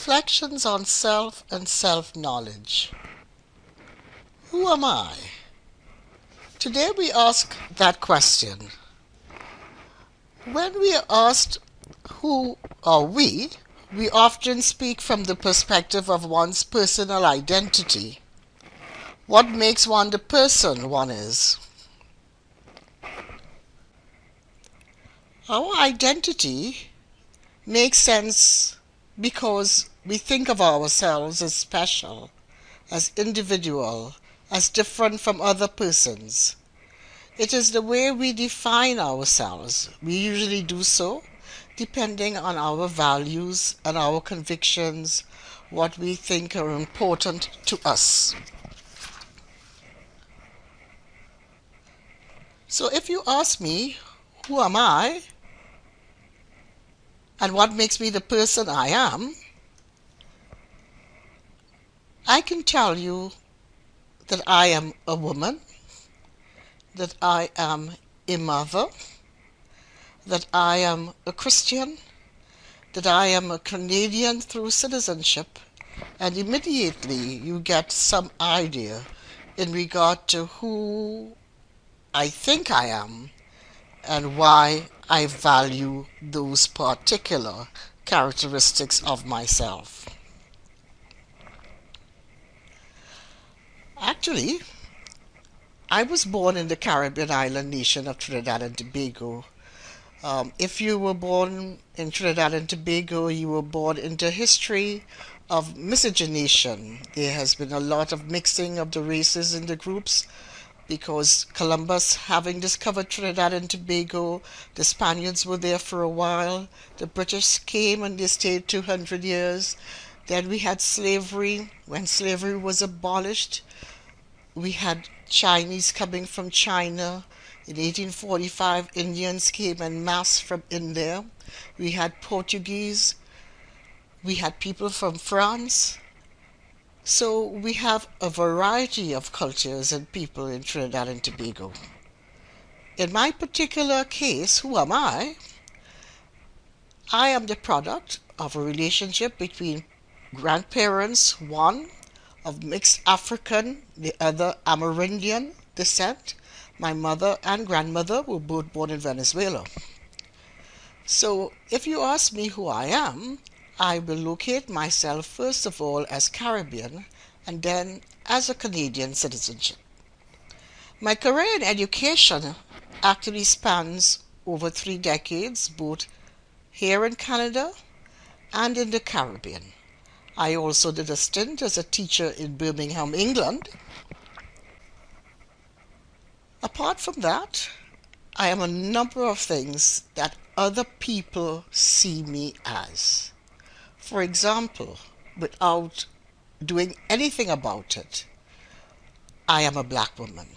Reflections on Self and Self Knowledge. Who am I? Today we ask that question. When we are asked who are we, we often speak from the perspective of one's personal identity. What makes one the person one is? Our identity makes sense because we think of ourselves as special, as individual, as different from other persons. It is the way we define ourselves. We usually do so depending on our values and our convictions, what we think are important to us. So if you ask me, who am I? and what makes me the person I am, I can tell you that I am a woman, that I am a mother, that I am a Christian, that I am a Canadian through citizenship, and immediately you get some idea in regard to who I think I am and why I value those particular characteristics of myself. Actually, I was born in the Caribbean island nation of Trinidad and Tobago. Um, if you were born in Trinidad and Tobago, you were born into history of miscegenation. There has been a lot of mixing of the races in the groups because Columbus, having discovered Trinidad and Tobago, the Spaniards were there for a while. The British came and they stayed 200 years. Then we had slavery. When slavery was abolished, we had Chinese coming from China. In 1845, Indians came en masse from India. We had Portuguese. We had people from France. So we have a variety of cultures and people in Trinidad and Tobago. In my particular case, who am I? I am the product of a relationship between grandparents, one of mixed African, the other Amerindian descent. My mother and grandmother were both born in Venezuela. So if you ask me who I am, I will locate myself first of all as Caribbean and then as a Canadian citizenship. My career in education actually spans over three decades, both here in Canada and in the Caribbean. I also did a stint as a teacher in Birmingham, England. Apart from that, I am a number of things that other people see me as for example, without doing anything about it, I am a black woman.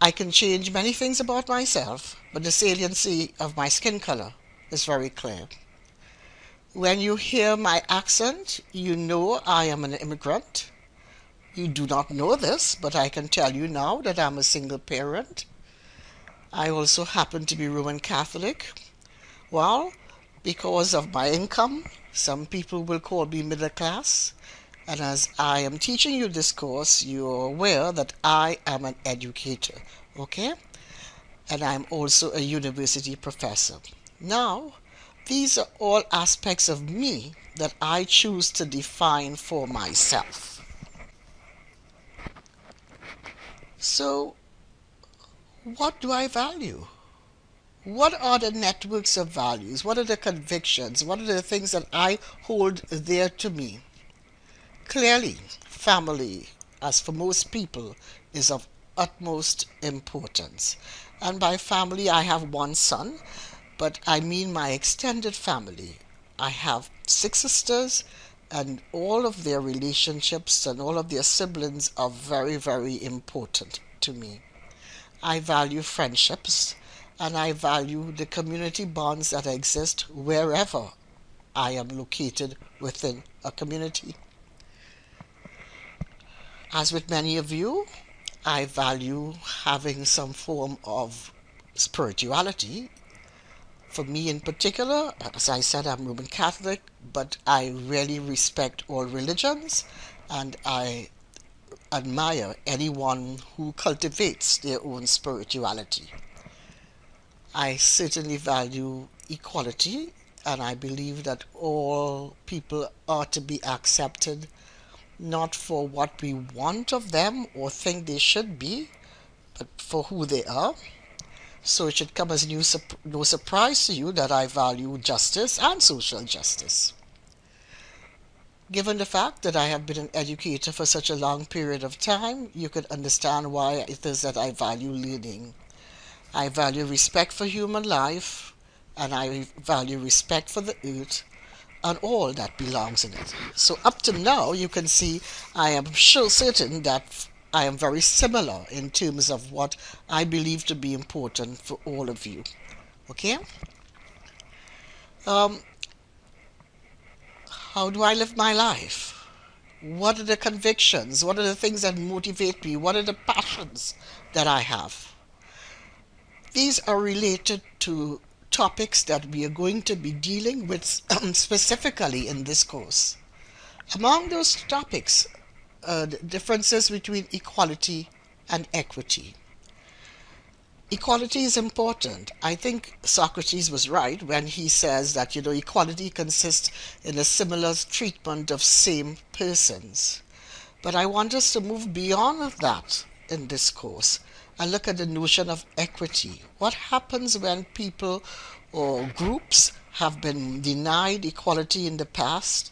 I can change many things about myself, but the saliency of my skin color is very clear. When you hear my accent, you know I am an immigrant. You do not know this, but I can tell you now that I'm a single parent. I also happen to be Roman Catholic. Well, because of my income, some people will call me middle class. And as I am teaching you this course, you're aware that I am an educator, okay? And I'm also a university professor. Now, these are all aspects of me that I choose to define for myself. So, what do I value? what are the networks of values? What are the convictions? What are the things that I hold dear to me? Clearly, family, as for most people, is of utmost importance. And by family, I have one son, but I mean my extended family. I have six sisters, and all of their relationships and all of their siblings are very, very important to me. I value friendships and I value the community bonds that exist wherever I am located within a community. As with many of you, I value having some form of spirituality. For me in particular, as I said, I'm Roman Catholic. but I really respect all religions and I admire anyone who cultivates their own spirituality. I certainly value equality and I believe that all people are to be accepted not for what we want of them or think they should be, but for who they are. So it should come as new, no surprise to you that I value justice and social justice. Given the fact that I have been an educator for such a long period of time, you could understand why it is that I value learning. I value respect for human life, and I value respect for the earth and all that belongs in it. So up to now, you can see I am sure certain that I am very similar in terms of what I believe to be important for all of you. Okay? Um, how do I live my life? What are the convictions? What are the things that motivate me? What are the passions that I have? These are related to topics that we are going to be dealing with specifically in this course. Among those topics, uh, differences between equality and equity. Equality is important. I think Socrates was right when he says that, you know, equality consists in a similar treatment of same persons. But I want us to move beyond that in this course and look at the notion of equity. What happens when people or groups have been denied equality in the past?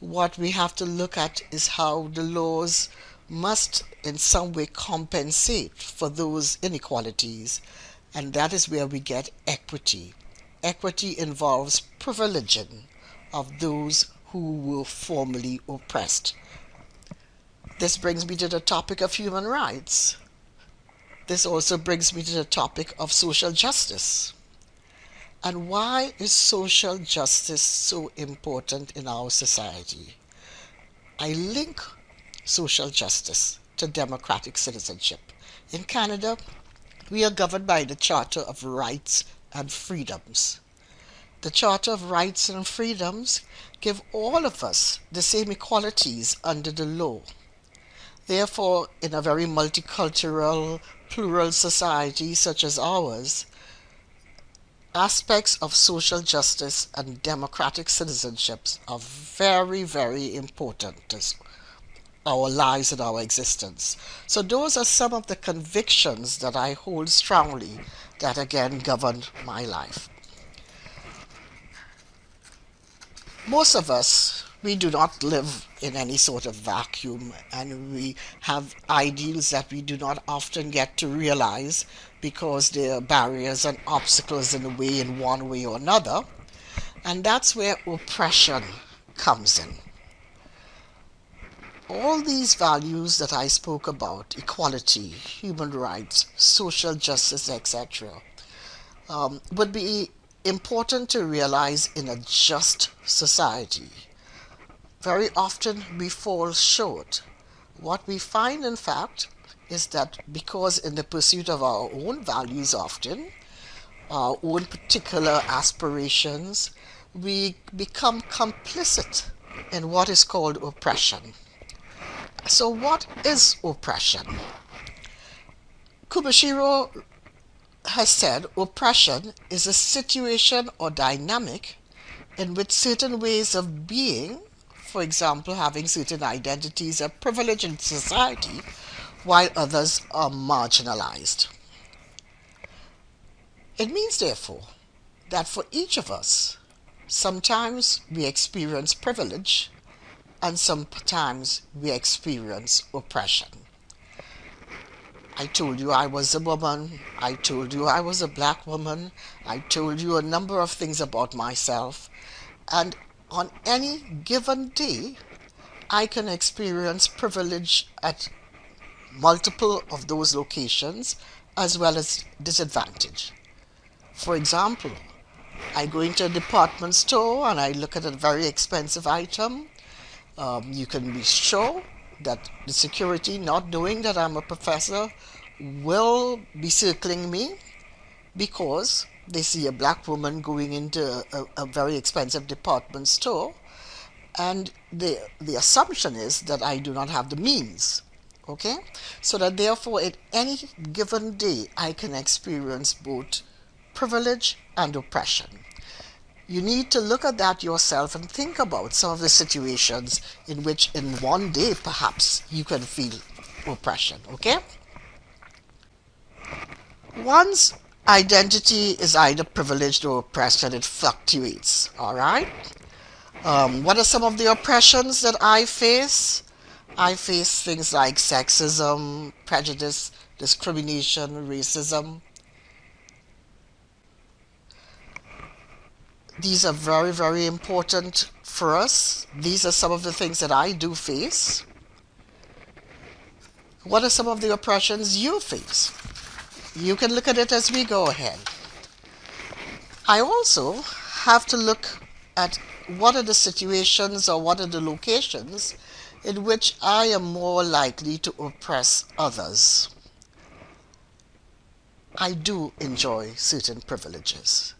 What we have to look at is how the laws must in some way compensate for those inequalities, and that is where we get equity. Equity involves privileging of those who were formerly oppressed. This brings me to the topic of human rights. This also brings me to the topic of social justice. And why is social justice so important in our society? I link social justice to democratic citizenship. In Canada, we are governed by the Charter of Rights and Freedoms. The Charter of Rights and Freedoms give all of us the same equalities under the law. Therefore, in a very multicultural, plural society such as ours, aspects of social justice and democratic citizenship are very, very important to our lives and our existence. So those are some of the convictions that I hold strongly that again govern my life. Most of us we do not live in any sort of vacuum and we have ideals that we do not often get to realize because there are barriers and obstacles in the way in one way or another and that's where oppression comes in all these values that I spoke about equality, human rights, social justice, etc., um, would be important to realize in a just society very often we fall short. What we find, in fact, is that because in the pursuit of our own values often, our own particular aspirations, we become complicit in what is called oppression. So what is oppression? Kumashiro has said oppression is a situation or dynamic in which certain ways of being for example, having certain identities are privileged in society while others are marginalized. It means, therefore, that for each of us, sometimes we experience privilege and sometimes we experience oppression. I told you I was a woman. I told you I was a black woman. I told you a number of things about myself. And on any given day, I can experience privilege at multiple of those locations as well as disadvantage. For example, I go into a department store and I look at a very expensive item. Um, you can be sure that the security, not knowing that I'm a professor, will be circling me because they see a black woman going into a, a, very expensive department store and the the assumption is that I do not have the means okay? So that therefore at any given day I can experience both privilege and oppression. You need to look at that yourself and think about some of the situations in which in one day perhaps you can feel oppression okay? One's identity is either privileged or oppressed and it fluctuates all right? Um, what are some of the oppressions that I face? I face things like sexism prejudice discrimination racism. These are very very important for us. These are some of the things that I do face. What are some of the oppressions you face you can look at it as we go ahead I also have to look at what are the situations or what are the locations in which I am more likely to oppress others I do enjoy certain privileges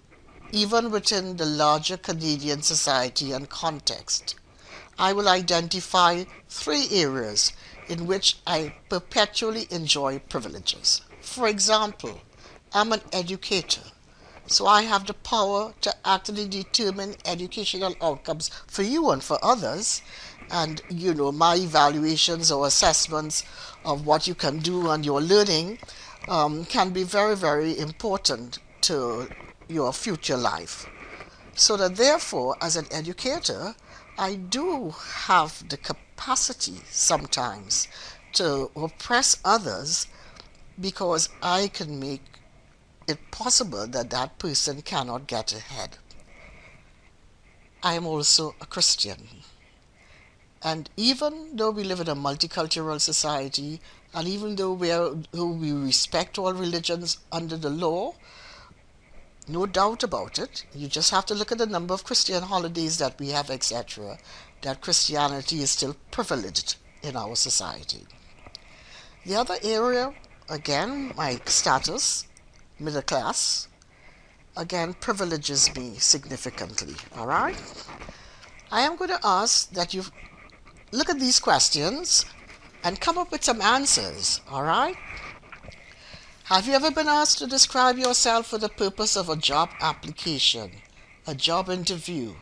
even within the larger Canadian society and context. I will identify three areas in which I perpetually enjoy privileges. For example, I'm an educator, so I have the power to actually determine educational outcomes for you and for others. And, you know, my evaluations or assessments of what you can do and your learning um, can be very, very important to your future life. So that therefore, as an educator, I do have the capacity sometimes to oppress others because I can make it possible that that person cannot get ahead. I am also a Christian. And even though we live in a multicultural society, and even though we, are, though we respect all religions under the law, no doubt about it. You just have to look at the number of Christian holidays that we have, etc. That Christianity is still privileged in our society. The other area, again, my status, middle class, again, privileges me significantly. All right? I am going to ask that you look at these questions and come up with some answers. All right? Have you ever been asked to describe yourself for the purpose of a job application, a job interview,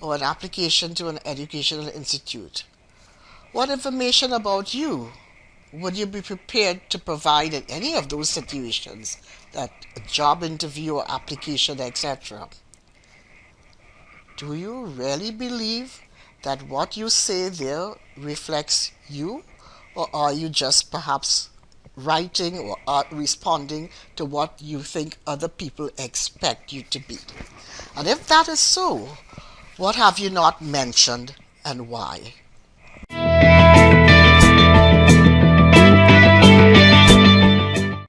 or an application to an educational institute? What information about you would you be prepared to provide in any of those situations, that a job interview or application, etc.? Do you really believe that what you say there reflects you, or are you just perhaps writing or art responding to what you think other people expect you to be. And if that is so, what have you not mentioned and why?